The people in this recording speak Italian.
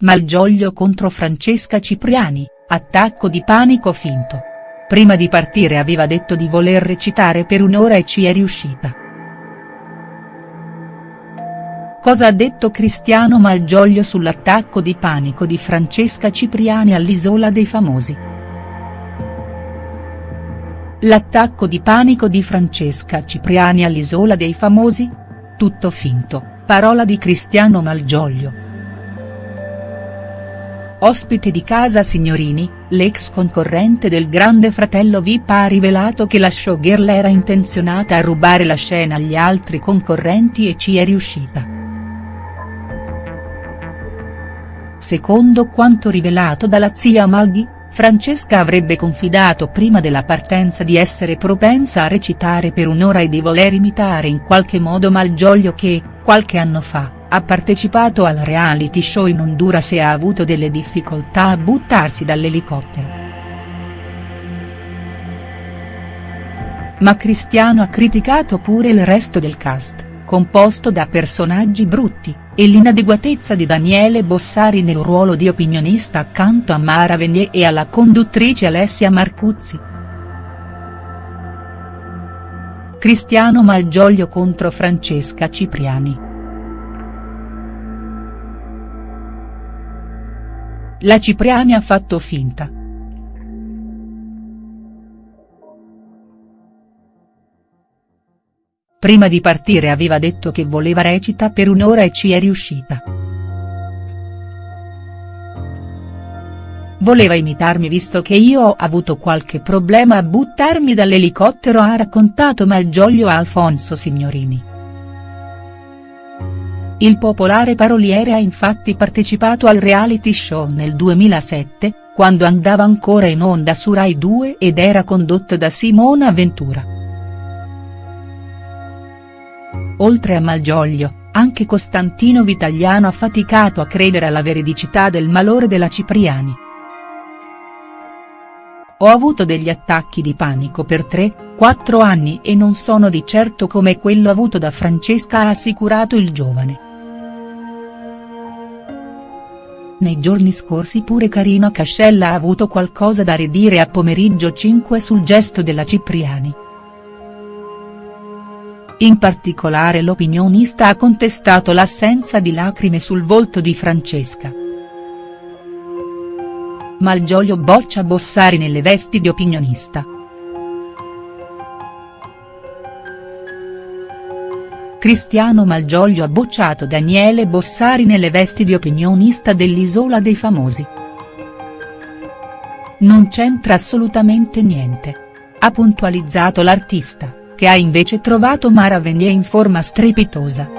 Malgioglio contro Francesca Cipriani, attacco di panico finto. Prima di partire aveva detto di voler recitare per un'ora e ci è riuscita. Cosa ha detto Cristiano Malgioglio sull'attacco di panico di Francesca Cipriani all'Isola dei Famosi?. L'attacco di panico di Francesca Cipriani all'Isola dei Famosi? Tutto finto, parola di Cristiano Malgioglio. Ospite di Casa Signorini, l'ex concorrente del Grande Fratello Vip ha rivelato che la showgirl era intenzionata a rubare la scena agli altri concorrenti e ci è riuscita. Secondo quanto rivelato dalla zia Malghi, Francesca avrebbe confidato prima della partenza di essere propensa a recitare per un'ora e di voler imitare in qualche modo Malgioglio che, qualche anno fa, ha partecipato al reality show in Honduras e ha avuto delle difficoltà a buttarsi dall'elicottero. Ma Cristiano ha criticato pure il resto del cast, composto da personaggi brutti, e l'inadeguatezza di Daniele Bossari nel ruolo di opinionista accanto a Mara Venier e alla conduttrice Alessia Marcuzzi. Cristiano Malgioglio contro Francesca Cipriani. La Cipriani ha fatto finta. Prima di partire aveva detto che voleva recita per un'ora e ci è riuscita. Voleva imitarmi visto che io ho avuto qualche problema a buttarmi dall'elicottero ha raccontato Malgioglio a Alfonso Signorini. Il popolare paroliere ha infatti partecipato al reality show nel 2007, quando andava ancora in onda su Rai 2 ed era condotto da Simona Ventura. Oltre a Malgioglio, anche Costantino Vitagliano ha faticato a credere alla veridicità del malore della Cipriani. Ho avuto degli attacchi di panico per 3-4 anni e non sono di certo come quello avuto da Francesca ha assicurato il giovane. Nei giorni scorsi pure Carino Cascella ha avuto qualcosa da ridire a Pomeriggio 5 sul gesto della Cipriani. In particolare l'opinionista ha contestato l'assenza di lacrime sul volto di Francesca. Malgioglio boccia Bossari nelle vesti di opinionista. Cristiano Malgioglio ha bocciato Daniele Bossari nelle vesti di opinionista dell'Isola dei Famosi. Non c'entra assolutamente niente. Ha puntualizzato l'artista, che ha invece trovato Mara Venier in forma strepitosa.